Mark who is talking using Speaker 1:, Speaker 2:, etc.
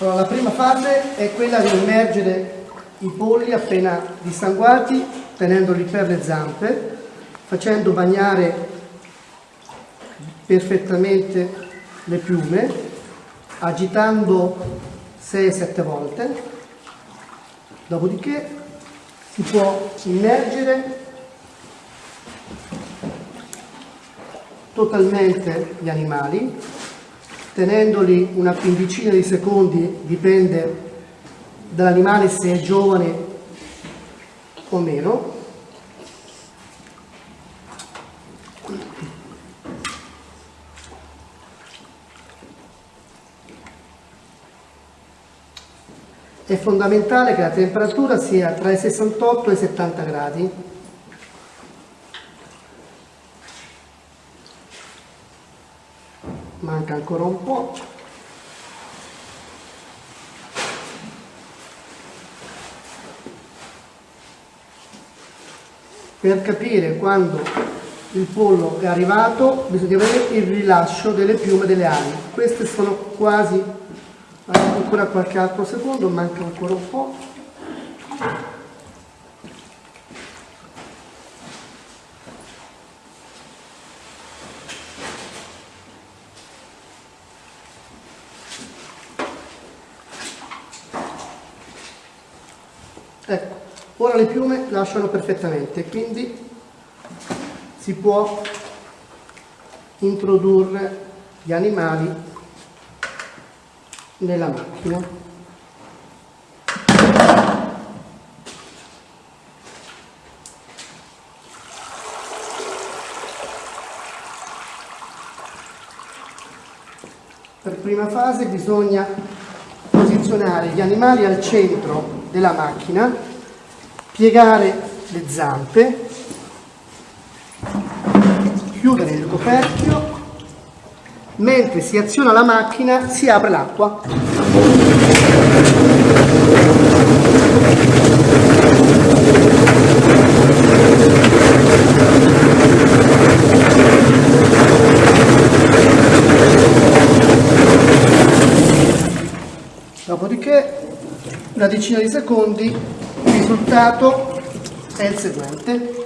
Speaker 1: Allora, la prima fase è quella di immergere i polli appena dissanguati, tenendoli per le zampe, facendo bagnare perfettamente le piume, agitando 6-7 volte, dopodiché si può immergere totalmente gli animali, tenendoli una quindicina di secondi, dipende dall'animale se è giovane o meno. È fondamentale che la temperatura sia tra i 68 e i 70 gradi. Manca ancora un po'. Per capire quando il pollo è arrivato bisogna vedere il rilascio delle piume delle ali. Queste sono quasi, ancora qualche altro secondo, manca ancora un po'. Ecco, ora le piume lasciano perfettamente, quindi si può introdurre gli animali nella macchina. Per prima fase bisogna posizionare gli animali al centro della macchina, piegare le zampe, chiudere il coperchio, mentre si aziona la macchina si apre l'acqua. Dopodiché, una decina di secondi, il risultato è il seguente.